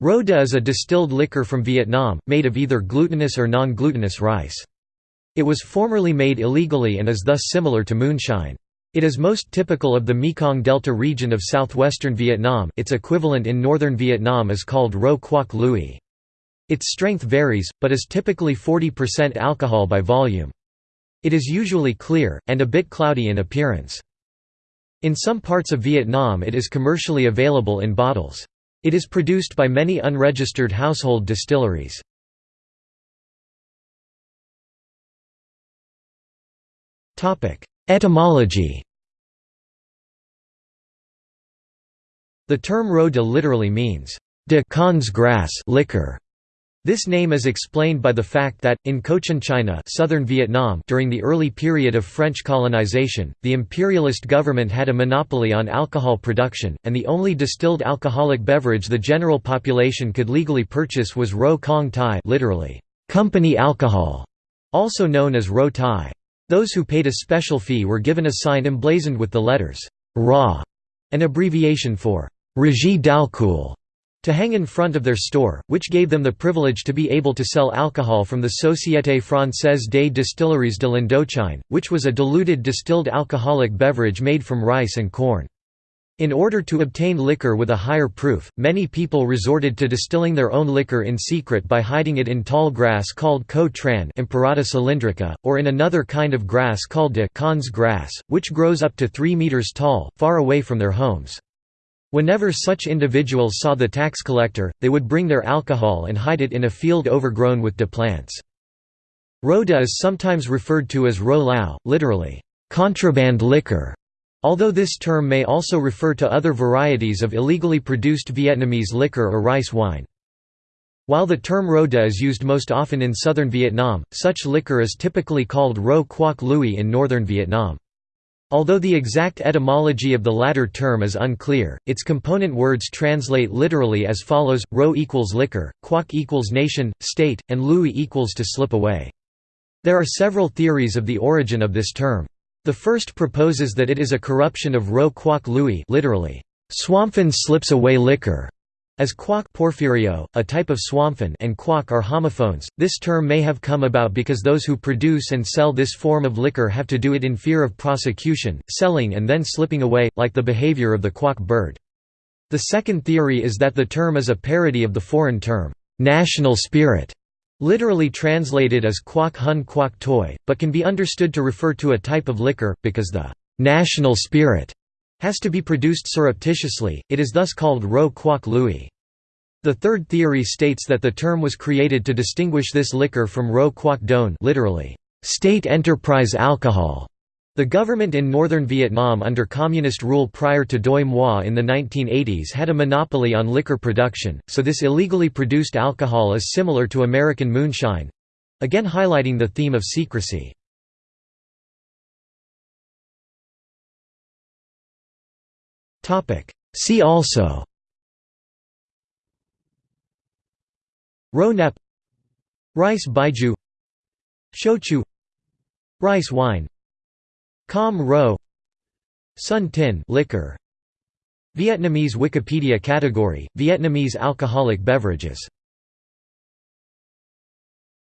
Ro de is a distilled liquor from Vietnam, made of either glutinous or non-glutinous rice. It was formerly made illegally and is thus similar to moonshine. It is most typical of the Mekong Delta region of southwestern Vietnam its equivalent in northern Vietnam is called Ro Quoc Lui. Its strength varies, but is typically 40% alcohol by volume. It is usually clear, and a bit cloudy in appearance. In some parts of Vietnam it is commercially available in bottles. It is produced by many unregistered household distilleries. Etymology The term ro de literally means, de grass liquor. This name is explained by the fact that, in Cochin China southern Vietnam during the early period of French colonization, the imperialist government had a monopoly on alcohol production, and the only distilled alcoholic beverage the general population could legally purchase was ro kong thai literally, company alcohol, also known as ro thai. Those who paid a special fee were given a sign emblazoned with the letters ra, an abbreviation for Régie d'alcool to hang in front of their store, which gave them the privilege to be able to sell alcohol from the Société Française des Distilleries de l'Indochine, which was a diluted distilled alcoholic beverage made from rice and corn. In order to obtain liquor with a higher proof, many people resorted to distilling their own liquor in secret by hiding it in tall grass called co tran cylindrica, or in another kind of grass called de Kans grass, which grows up to 3 meters tall, far away from their homes. Whenever such individuals saw the tax collector, they would bring their alcohol and hide it in a field overgrown with de plants. Rhoda is sometimes referred to as ro lao, literally, contraband liquor, although this term may also refer to other varieties of illegally produced Vietnamese liquor or rice wine. While the term Rhoda is used most often in southern Vietnam, such liquor is typically called ro quoc lui in northern Vietnam. Although the exact etymology of the latter term is unclear, its component words translate literally as follows: ro equals liquor, quoc equals nation, state, and lui equals to slip away. There are several theories of the origin of this term. The first proposes that it is a corruption of ro quoc lui, literally, swamphen slips away liquor, as quack porphyrio, a type of swamphen and quack are homophones, this term may have come about because those who produce and sell this form of liquor have to do it in fear of prosecution, selling and then slipping away, like the behavior of the quack bird. The second theory is that the term is a parody of the foreign term, national spirit, literally translated as quack hun quack toy, but can be understood to refer to a type of liquor, because the national spirit has to be produced surreptitiously, it is thus called ro quoc lui. The third theory states that the term was created to distinguish this liquor from ro quoc don literally, state enterprise alcohol. The government in northern Vietnam under communist rule prior to Doi Moi in the 1980s had a monopoly on liquor production, so this illegally produced alcohol is similar to American moonshine—again highlighting the theme of secrecy. See also. Ro Nep Rice Baijiu Shochu. Rice wine. Com Ro. Sun Tin. Liquor. Vietnamese Wikipedia category Vietnamese alcoholic beverages